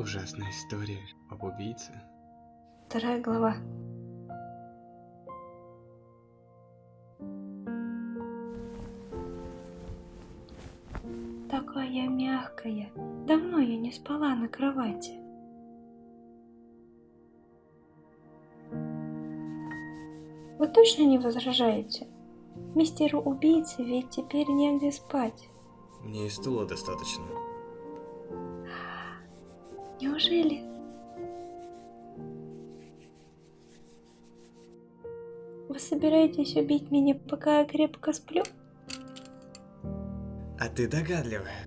Ужасная история об убийце. Вторая глава. Такая мягкая. Давно я не спала на кровати. Вы точно не возражаете? Мистеру убийце ведь теперь негде спать. Мне и стула достаточно. Неужели? Вы собираетесь убить меня, пока я крепко сплю? А ты догадливая.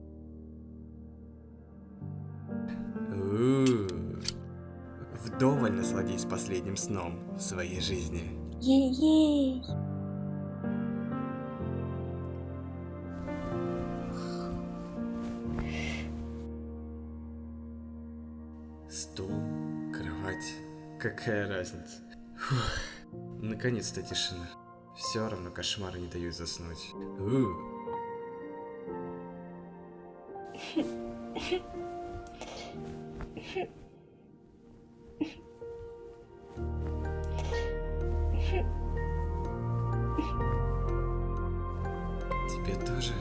Вдоволь насладись последним сном в своей жизни. Ей-ей! Стул, кровать. Какая разница? Фух. Наконец-то тишина. Все равно кошмары не дают заснуть. У. Тебе тоже?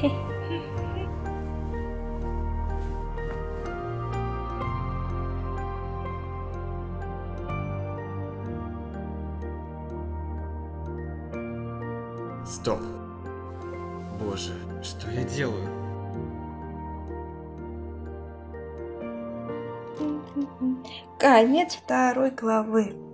Стоп. Боже, что я делаю? Конец второй главы.